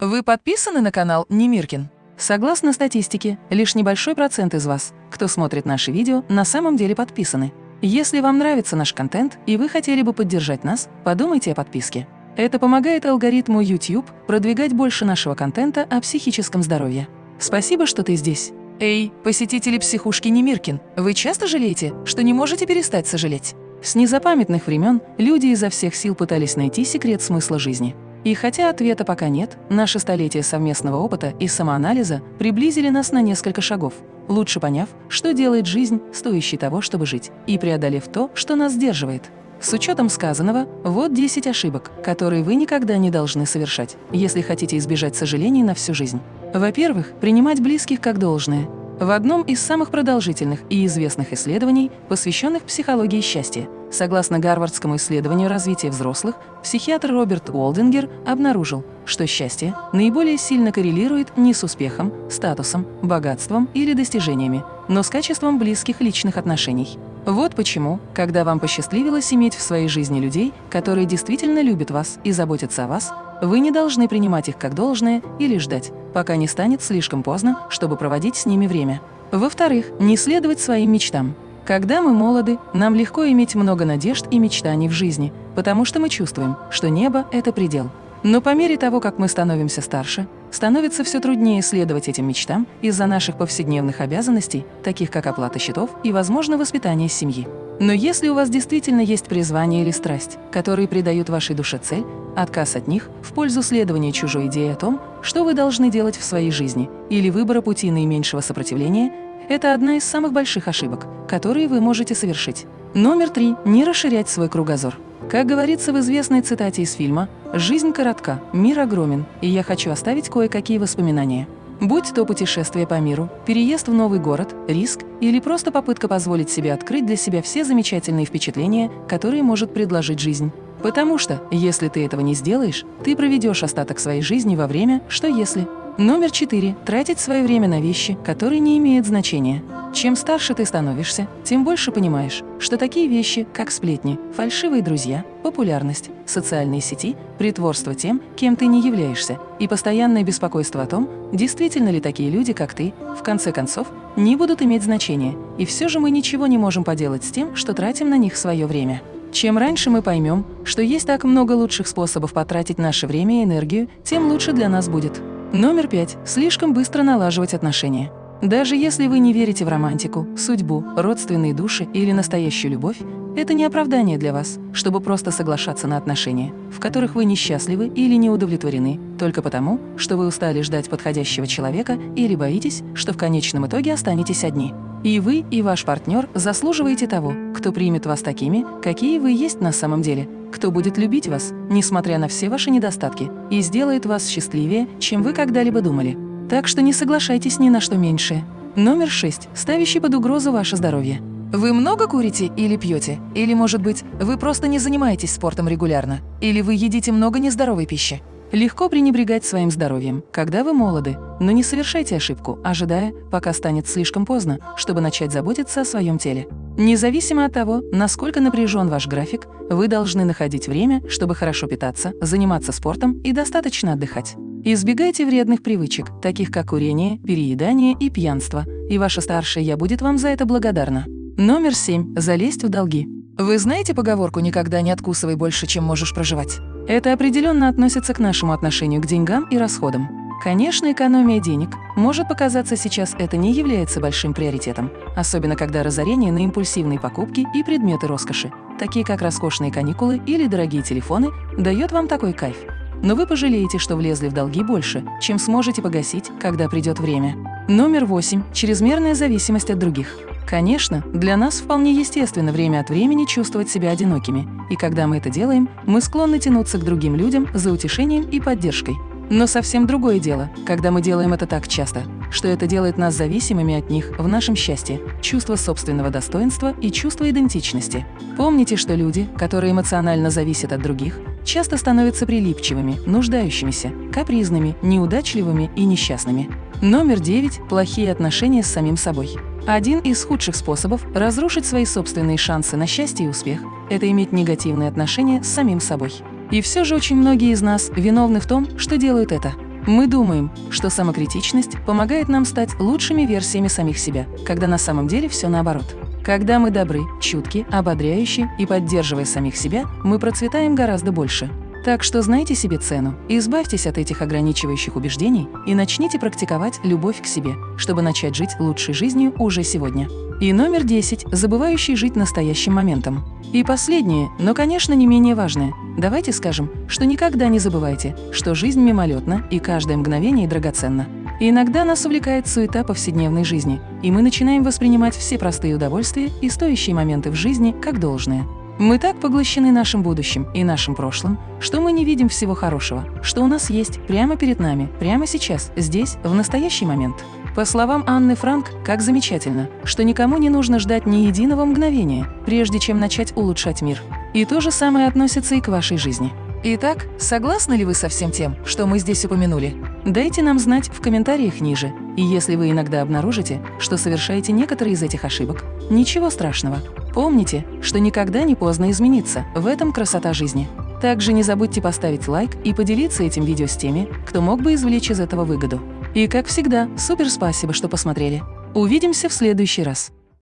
Вы подписаны на канал Немиркин? Согласно статистике, лишь небольшой процент из вас, кто смотрит наши видео, на самом деле подписаны. Если вам нравится наш контент и вы хотели бы поддержать нас, подумайте о подписке. Это помогает алгоритму YouTube продвигать больше нашего контента о психическом здоровье. Спасибо, что ты здесь. Эй, посетители психушки Немиркин, вы часто жалеете, что не можете перестать сожалеть? С незапамятных времен люди изо всех сил пытались найти секрет смысла жизни. И хотя ответа пока нет, наши столетия совместного опыта и самоанализа приблизили нас на несколько шагов, лучше поняв, что делает жизнь стоящей того, чтобы жить, и преодолев то, что нас сдерживает. С учетом сказанного, вот 10 ошибок, которые вы никогда не должны совершать, если хотите избежать сожалений на всю жизнь. Во-первых, принимать близких как должное, в одном из самых продолжительных и известных исследований, посвященных психологии счастья, согласно Гарвардскому исследованию развития взрослых, психиатр Роберт Уолдингер обнаружил, что счастье наиболее сильно коррелирует не с успехом, статусом, богатством или достижениями, но с качеством близких личных отношений. Вот почему, когда вам посчастливилось иметь в своей жизни людей, которые действительно любят вас и заботятся о вас, вы не должны принимать их как должное или ждать, пока не станет слишком поздно, чтобы проводить с ними время. Во-вторых, не следовать своим мечтам. Когда мы молоды, нам легко иметь много надежд и мечтаний в жизни, потому что мы чувствуем, что небо – это предел. Но по мере того, как мы становимся старше, становится все труднее следовать этим мечтам из-за наших повседневных обязанностей, таких как оплата счетов и, возможно, воспитание семьи. Но если у вас действительно есть призвание или страсть, которые придают вашей душе цель, отказ от них в пользу следования чужой идеи о том, что вы должны делать в своей жизни, или выбора пути наименьшего сопротивления – это одна из самых больших ошибок, которые вы можете совершить. Номер три – не расширять свой кругозор. Как говорится в известной цитате из фильма «Жизнь коротка, мир огромен, и я хочу оставить кое-какие воспоминания». Будь то путешествие по миру, переезд в новый город, риск или просто попытка позволить себе открыть для себя все замечательные впечатления, которые может предложить жизнь. Потому что, если ты этого не сделаешь, ты проведешь остаток своей жизни во время «что если?». Номер четыре. Тратить свое время на вещи, которые не имеют значения. Чем старше ты становишься, тем больше понимаешь, что такие вещи, как сплетни, фальшивые друзья, популярность, социальные сети, притворство тем, кем ты не являешься, и постоянное беспокойство о том, действительно ли такие люди, как ты, в конце концов, не будут иметь значения, и все же мы ничего не можем поделать с тем, что тратим на них свое время. Чем раньше мы поймем, что есть так много лучших способов потратить наше время и энергию, тем лучше для нас будет. Номер пять. Слишком быстро налаживать отношения. Даже если вы не верите в романтику, судьбу, родственные души или настоящую любовь, это не оправдание для вас, чтобы просто соглашаться на отношения, в которых вы несчастливы или не удовлетворены, только потому, что вы устали ждать подходящего человека или боитесь, что в конечном итоге останетесь одни. И вы, и ваш партнер заслуживаете того, кто примет вас такими, какие вы есть на самом деле, кто будет любить вас, несмотря на все ваши недостатки, и сделает вас счастливее, чем вы когда-либо думали. Так что не соглашайтесь ни на что меньшее. Номер шесть, ставящий под угрозу ваше здоровье. Вы много курите или пьете? Или, может быть, вы просто не занимаетесь спортом регулярно? Или вы едите много нездоровой пищи? Легко пренебрегать своим здоровьем, когда вы молоды, но не совершайте ошибку, ожидая, пока станет слишком поздно, чтобы начать заботиться о своем теле. Независимо от того, насколько напряжен ваш график, вы должны находить время, чтобы хорошо питаться, заниматься спортом и достаточно отдыхать. Избегайте вредных привычек, таких как курение, переедание и пьянство, и ваша старшая «я» будет вам за это благодарна. Номер семь. Залезть в долги. Вы знаете поговорку «никогда не откусывай больше, чем можешь проживать»? Это определенно относится к нашему отношению к деньгам и расходам. Конечно, экономия денег может показаться сейчас это не является большим приоритетом, особенно когда разорение на импульсивные покупки и предметы роскоши, такие как роскошные каникулы или дорогие телефоны, дает вам такой кайф. Но вы пожалеете, что влезли в долги больше, чем сможете погасить, когда придет время. Номер восемь. Чрезмерная зависимость от других. Конечно, для нас вполне естественно время от времени чувствовать себя одинокими, и когда мы это делаем, мы склонны тянуться к другим людям за утешением и поддержкой. Но совсем другое дело, когда мы делаем это так часто, что это делает нас зависимыми от них в нашем счастье, чувство собственного достоинства и чувство идентичности. Помните, что люди, которые эмоционально зависят от других, часто становятся прилипчивыми, нуждающимися, капризными, неудачливыми и несчастными. Номер девять – плохие отношения с самим собой. Один из худших способов разрушить свои собственные шансы на счастье и успех – это иметь негативные отношения с самим собой. И все же очень многие из нас виновны в том, что делают это. Мы думаем, что самокритичность помогает нам стать лучшими версиями самих себя, когда на самом деле все наоборот. Когда мы добры, чутки, ободряющие и поддерживая самих себя, мы процветаем гораздо больше. Так что знайте себе цену, избавьтесь от этих ограничивающих убеждений и начните практиковать любовь к себе, чтобы начать жить лучшей жизнью уже сегодня. И номер 10 – забывающий жить настоящим моментом. И последнее, но, конечно, не менее важное. Давайте скажем, что никогда не забывайте, что жизнь мимолетна и каждое мгновение драгоценно. И иногда нас увлекает суета повседневной жизни, и мы начинаем воспринимать все простые удовольствия и стоящие моменты в жизни как должное. Мы так поглощены нашим будущим и нашим прошлым, что мы не видим всего хорошего, что у нас есть прямо перед нами, прямо сейчас, здесь, в настоящий момент. По словам Анны Франк, как замечательно, что никому не нужно ждать ни единого мгновения, прежде чем начать улучшать мир. И то же самое относится и к вашей жизни. Итак, согласны ли вы со всем тем, что мы здесь упомянули? Дайте нам знать в комментариях ниже. И если вы иногда обнаружите, что совершаете некоторые из этих ошибок, ничего страшного. Помните, что никогда не поздно измениться, в этом красота жизни. Также не забудьте поставить лайк и поделиться этим видео с теми, кто мог бы извлечь из этого выгоду. И как всегда, супер спасибо, что посмотрели. Увидимся в следующий раз.